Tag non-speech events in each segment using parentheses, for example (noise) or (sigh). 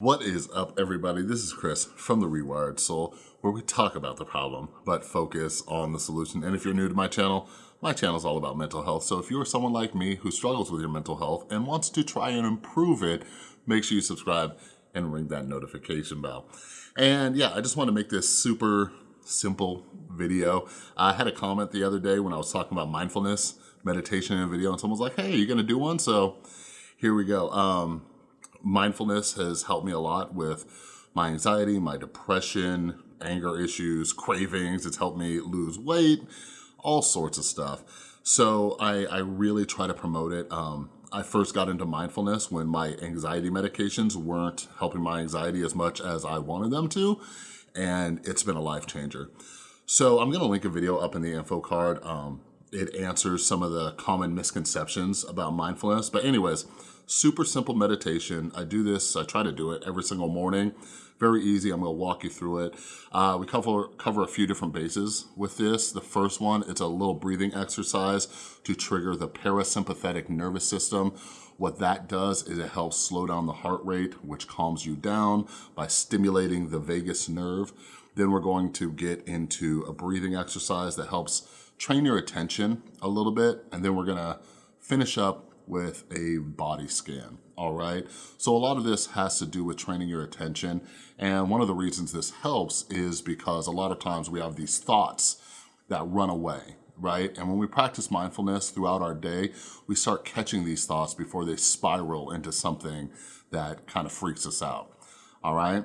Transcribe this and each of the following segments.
What is up, everybody? This is Chris from The Rewired Soul, where we talk about the problem, but focus on the solution. And if you're new to my channel, my channel is all about mental health. So if you are someone like me who struggles with your mental health and wants to try and improve it, make sure you subscribe and ring that notification bell. And yeah, I just want to make this super simple video. I had a comment the other day when I was talking about mindfulness, meditation in a video, and someone was like, hey, you gonna do one? So here we go. Um, mindfulness has helped me a lot with my anxiety, my depression, anger issues, cravings. It's helped me lose weight, all sorts of stuff. So I, I really try to promote it. Um, I first got into mindfulness when my anxiety medications weren't helping my anxiety as much as I wanted them to, and it's been a life changer. So I'm gonna link a video up in the info card. Um, it answers some of the common misconceptions about mindfulness. But anyways, super simple meditation. I do this, I try to do it every single morning. Very easy, I'm gonna walk you through it. Uh, we cover, cover a few different bases with this. The first one, it's a little breathing exercise to trigger the parasympathetic nervous system. What that does is it helps slow down the heart rate, which calms you down by stimulating the vagus nerve. Then we're going to get into a breathing exercise that helps train your attention a little bit, and then we're gonna finish up with a body scan, all right? So a lot of this has to do with training your attention, and one of the reasons this helps is because a lot of times we have these thoughts that run away, right? And when we practice mindfulness throughout our day, we start catching these thoughts before they spiral into something that kind of freaks us out, all right?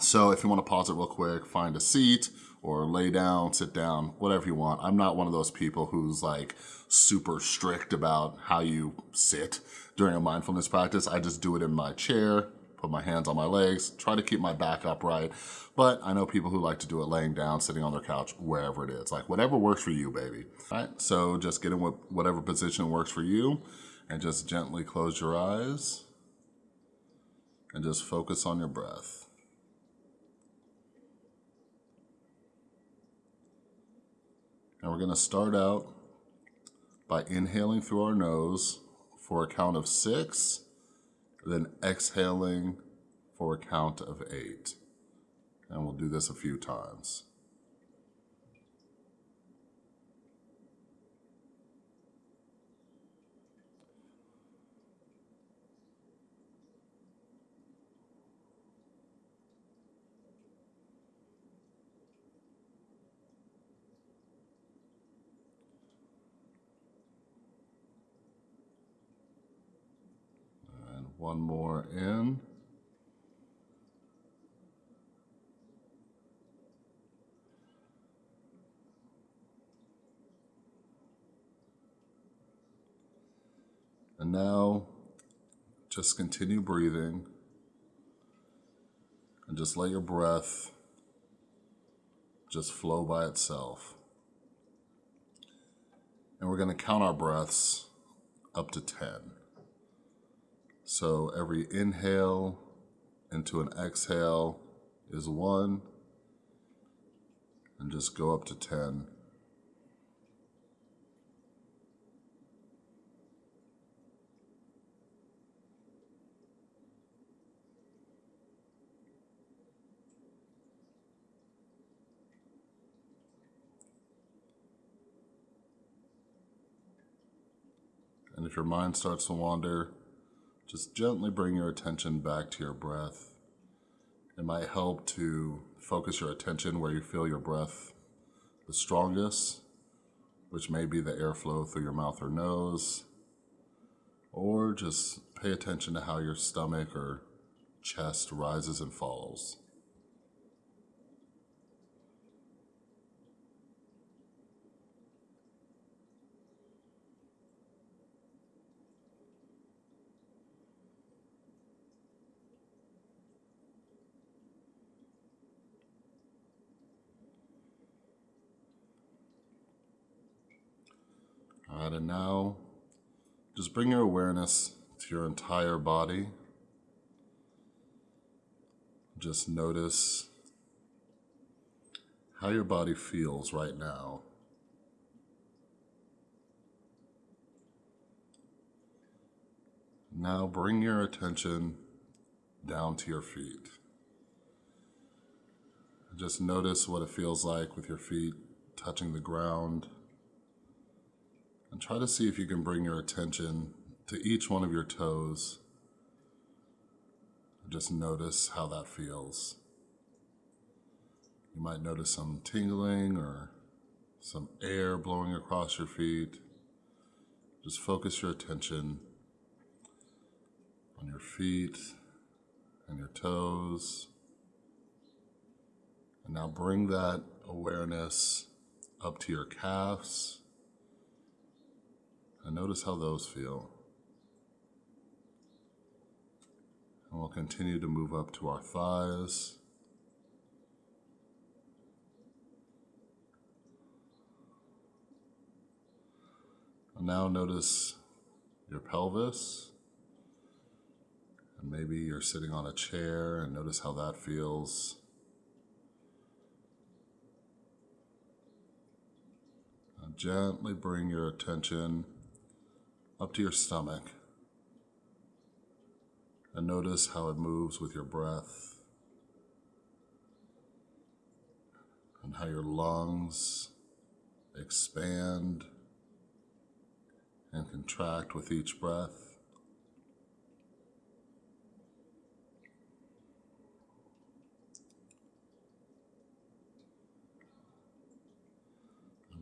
So if you wanna pause it real quick, find a seat, or lay down, sit down, whatever you want. I'm not one of those people who's like super strict about how you sit during a mindfulness practice. I just do it in my chair, put my hands on my legs, try to keep my back upright. But I know people who like to do it laying down, sitting on their couch, wherever it is. Like whatever works for you, baby. All right, so just get in with whatever position works for you and just gently close your eyes and just focus on your breath. And we're gonna start out by inhaling through our nose for a count of six, then exhaling for a count of eight. And we'll do this a few times. One more in. And now just continue breathing and just let your breath just flow by itself. And we're going to count our breaths up to 10. So every inhale into an exhale is one, and just go up to 10. And if your mind starts to wander, just gently bring your attention back to your breath. It might help to focus your attention where you feel your breath the strongest, which may be the airflow through your mouth or nose, or just pay attention to how your stomach or chest rises and falls. All right, and now just bring your awareness to your entire body. Just notice how your body feels right now. Now bring your attention down to your feet. Just notice what it feels like with your feet touching the ground. And try to see if you can bring your attention to each one of your toes. Just notice how that feels. You might notice some tingling or some air blowing across your feet. Just focus your attention on your feet and your toes. And now bring that awareness up to your calves and notice how those feel. And we'll continue to move up to our thighs. And now notice your pelvis. And maybe you're sitting on a chair and notice how that feels. Gently bring your attention up to your stomach and notice how it moves with your breath and how your lungs expand and contract with each breath.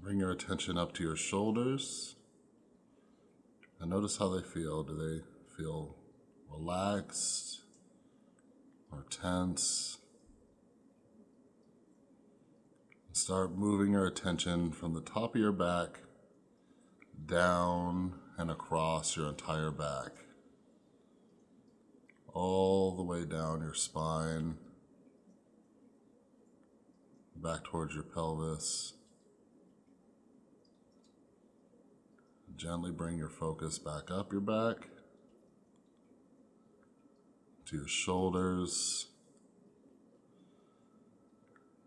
Bring your attention up to your shoulders and notice how they feel. Do they feel relaxed or tense? Start moving your attention from the top of your back down and across your entire back, all the way down your spine, back towards your pelvis. Gently bring your focus back up your back to your shoulders.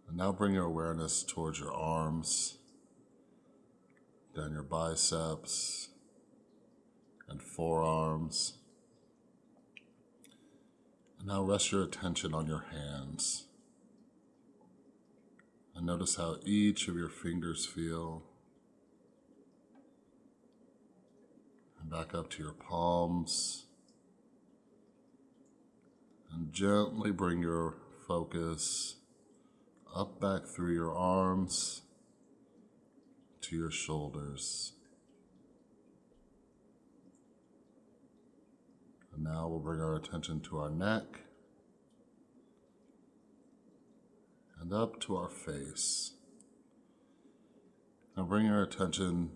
And now bring your awareness towards your arms down your biceps and forearms. And now rest your attention on your hands. And notice how each of your fingers feel. Back up to your palms. And gently bring your focus up back through your arms to your shoulders. And now we'll bring our attention to our neck and up to our face. Now bring your attention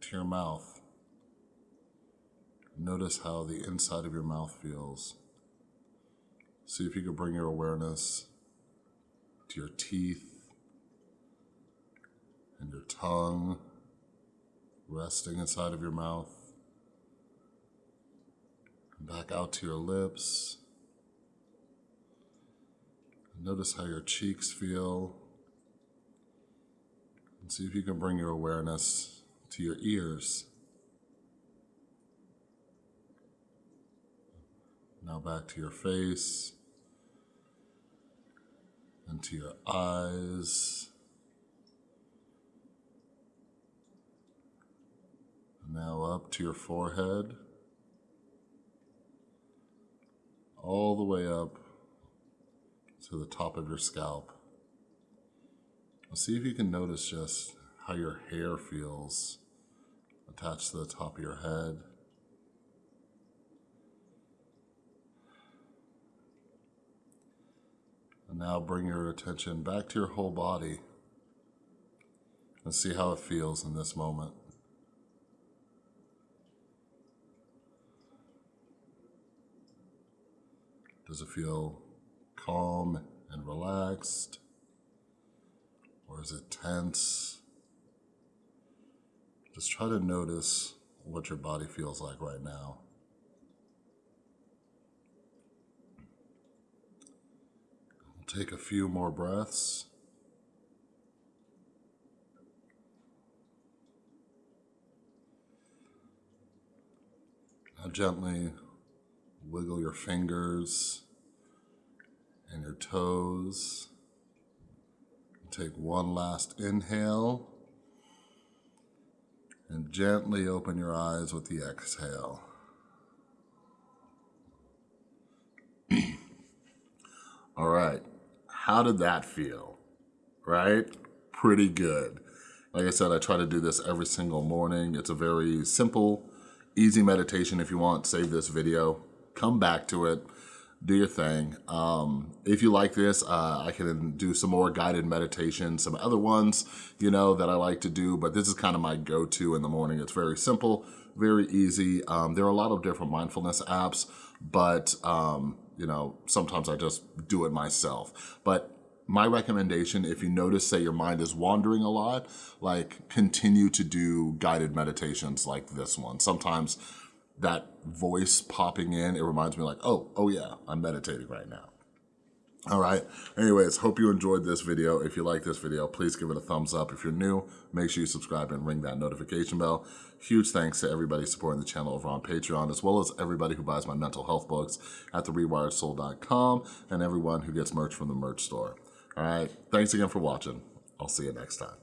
to your mouth. Notice how the inside of your mouth feels. See if you can bring your awareness to your teeth and your tongue resting inside of your mouth. And back out to your lips. Notice how your cheeks feel. And see if you can bring your awareness to your ears. Now back to your face and to your eyes Now up to your forehead, all the way up to the top of your scalp. See if you can notice just how your hair feels attached to the top of your head. Now bring your attention back to your whole body and see how it feels in this moment. Does it feel calm and relaxed? Or is it tense? Just try to notice what your body feels like right now. Take a few more breaths. Now gently wiggle your fingers and your toes. Take one last inhale and gently open your eyes with the exhale. (clears throat) All right, how did that feel? Right? Pretty good. Like I said, I try to do this every single morning. It's a very simple, easy meditation. If you want, save this video, come back to it, do your thing. Um, if you like this, uh, I can do some more guided meditation, some other ones, you know, that I like to do, but this is kind of my go-to in the morning. It's very simple, very easy. Um, there are a lot of different mindfulness apps, but, um, you know, sometimes I just do it myself. But my recommendation, if you notice, say your mind is wandering a lot, like continue to do guided meditations like this one. Sometimes that voice popping in, it reminds me like, oh, oh yeah, I'm meditating right now. All right. Anyways, hope you enjoyed this video. If you like this video, please give it a thumbs up. If you're new, make sure you subscribe and ring that notification bell. Huge thanks to everybody supporting the channel over on Patreon, as well as everybody who buys my mental health books at therewiredsoul.com and everyone who gets merch from the merch store. All right. Thanks again for watching. I'll see you next time.